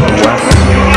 West.